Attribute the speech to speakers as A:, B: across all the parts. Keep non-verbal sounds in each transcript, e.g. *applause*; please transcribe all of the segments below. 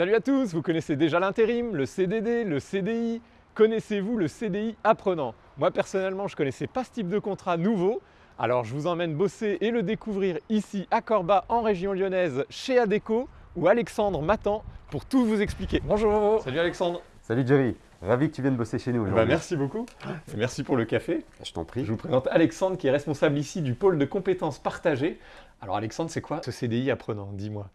A: Salut à tous, vous connaissez déjà l'intérim, le CDD, le CDI. Connaissez-vous le CDI apprenant? Moi personnellement, je ne connaissais pas ce type de contrat nouveau. Alors je vous emmène bosser et le découvrir ici à Corba en région lyonnaise chez Adeco où Alexandre m'attend pour tout vous expliquer. Bonjour Salut Alexandre
B: Salut Jerry, ravi que tu viennes bosser chez nous aujourd'hui.
A: Bah, Merci beaucoup et merci pour le café.
B: Je t'en prie.
A: Je vous présente Alexandre qui est responsable ici du pôle de compétences partagées. Alors Alexandre, c'est quoi ce CDI apprenant? Dis-moi.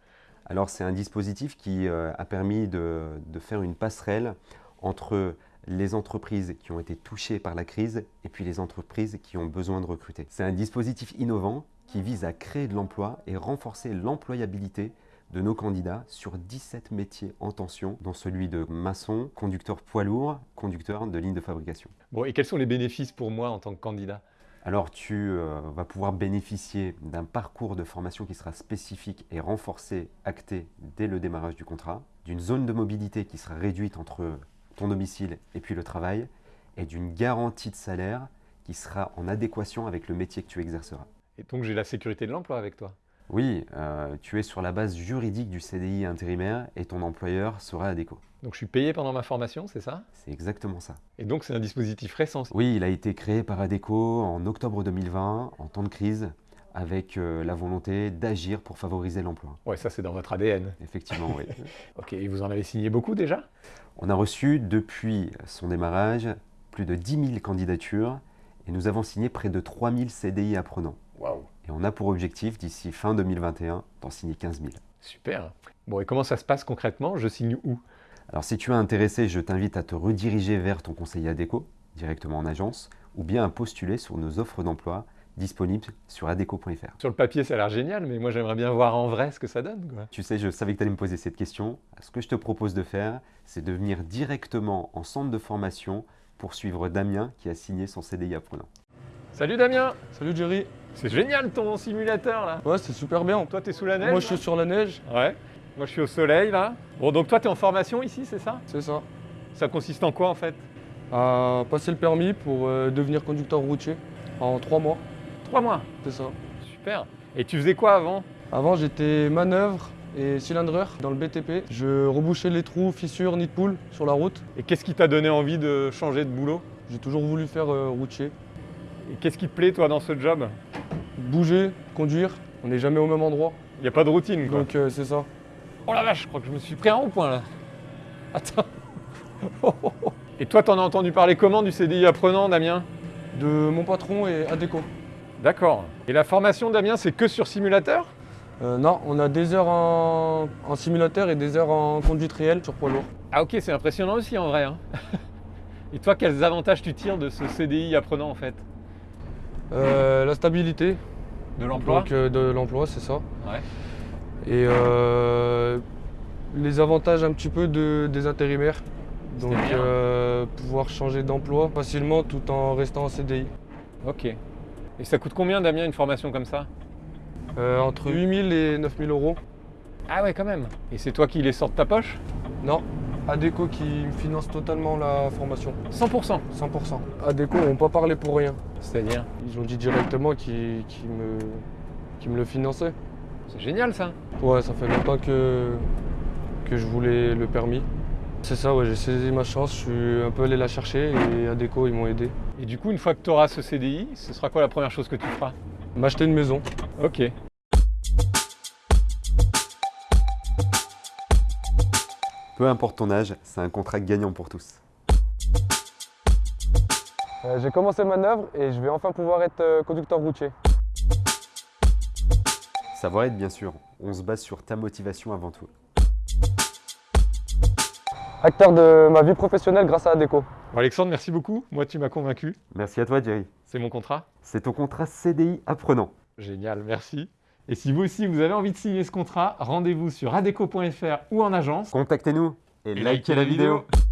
B: Alors c'est un dispositif qui euh, a permis de, de, faire une passerelle entre les entreprises qui ont été touchées par la crise et puis les entreprises qui ont besoin de recruter. C'est un dispositif innovant qui vise à créer de l'emploi et renforcer l'employabilité de nos candidats sur 17 métiers en tension, dont celui de maçon, conducteur poids lourd, conducteur de ligne de fabrication.
A: Bon, et quels sont les bénéfices pour moi en tant que candidat?
B: Alors tu euh, vas pouvoir bénéficier d'un parcours de formation qui sera spécifique et renforcé, acté dès le démarrage du contrat, d'une zone de mobilité qui sera réduite entre ton domicile et puis le travail, et d'une garantie de salaire qui sera en adéquation avec le métier que tu exerceras.
A: Et donc j'ai la sécurité de l'emploi avec toi
B: oui, euh, tu es sur la base juridique du CDI intérimaire et ton employeur sera adéquat.
A: Donc je suis payé pendant ma formation, c'est ça?
B: C'est exactement ça.
A: Et donc c'est un dispositif récent
B: Oui, il a été créé par ADECO en octobre 2020, en temps de crise, avec euh, la volonté d'agir pour favoriser l'emploi.
A: Ouais, ça c'est dans votre ADN.
B: Effectivement, oui. *laughs*
A: ok, et vous en avez signé beaucoup déjà?
B: On a reçu depuis son démarrage plus de 10 000 candidatures et nous avons signé près de 3 000 CDI apprenants.
A: Waouh
B: et on a pour objectif, d'ici fin 2021, d'en signer 15 000.
A: Super. Bon, et comment ça se passe concrètement? Je signe où?
B: Alors, si tu es intéressé, je t'invite à te rediriger vers ton conseiller ADECO, directement en agence, ou bien à postuler sur nos offres d'emploi disponibles sur adeco.fr.
A: Sur le papier, ça a l'air génial, mais moi, j'aimerais bien voir en vrai ce que ça donne. Quoi.
B: Tu sais, je savais que tu allais me poser cette question. Ce que je te propose de faire, c'est de venir directement en centre de formation pour suivre Damien qui a signé son CDI apprenant.
A: Salut Damien
C: Salut Jerry
A: C'est génial ton simulateur là
C: Ouais, c'est super bien.
A: Toi, t'es sous la neige
C: Moi, je suis sur la neige.
A: Ouais. Moi, je suis au soleil là. Bon, donc toi, t'es en formation ici, c'est ça?
C: C'est ça.
A: Ça consiste en quoi en fait?
C: À passer le permis pour euh, devenir conducteur routier en trois mois.
A: Trois mois?
C: C'est ça.
A: Super. Et tu faisais quoi avant?
C: Avant, j'étais manœuvre et cylindreur dans le BTP. Je rebouchais les trous, fissures, nid de poule sur la route.
A: Et qu'est-ce qui t'a donné envie de changer de boulot?
C: J'ai toujours voulu faire euh, routier.
A: Et qu'est-ce qui te plaît, toi, dans ce job?
C: Bouger, conduire, on n'est jamais au même endroit.
A: Il n'y a pas de routine, quoi.
C: Donc, euh, c'est ça.
A: Oh la vache, je crois que je me suis pris un rond-point, là. Attends. *laughs* et toi, t'en as entendu parler comment du CDI apprenant, Damien?
C: De mon patron et Adeco.
A: D'accord. Et la formation, Damien, c'est que sur simulateur?
C: Euh, Non, on a des heures en... en, simulateur et des heures en conduite réelle sur poids lourd.
A: Ah ok, c'est impressionnant aussi, en vrai. Hein. *laughs* et toi, quels avantages tu tires de ce CDI apprenant, en fait?
C: Euh, la stabilité.
A: De l'emploi
C: Donc euh, de l'emploi, c'est ça.
A: Ouais.
C: Et euh, les avantages un petit peu de, des intérimaires. Donc pouvoir changer d'emploi facilement tout en restant en CDI.
A: Ok. Et ça coûte combien Damien une formation comme ça?
C: Entre 8000 et 9000 euros.
A: Ah ouais quand même. Et c'est toi qui les sors de ta poche?
C: Non, Adeco qui me finance totalement la formation.
A: 100%
C: 100%. Adeco n'ont pas parlé pour rien.
A: C'est-à-dire
C: Ils ont dit directement qu'ils me, qu me le finançaient.
A: C'est génial ça
C: Ouais, ça fait longtemps que, que je voulais le permis. C'est ça, ouais, j'ai saisi ma chance, je suis un peu allé la chercher et Adeco, ils m'ont aidé.
A: Et du coup, une fois que tu auras ce CDI, ce sera quoi la première chose que tu feras?
C: M'acheter une maison.
A: Ok.
B: Peu importe ton âge, c'est un contrat gagnant pour tous.
C: Euh, j'ai commencé manœuvre et je vais enfin pouvoir être euh, conducteur routier.
B: Savoir-être, bien sûr. On se base sur ta motivation avant tout.
C: Acteur de ma vie professionnelle grâce à Adeco.
A: Bon Alexandre, merci beaucoup. Moi, tu m'as convaincu.
B: Merci à toi, Jerry.
A: C'est mon contrat
B: C'est ton contrat CDI apprenant.
A: Génial, merci. Et si vous aussi, vous avez envie de signer ce contrat, rendez-vous sur adeco.fr ou en agence.
B: Contactez-nous et,
A: et likez la vidéo. vidéo.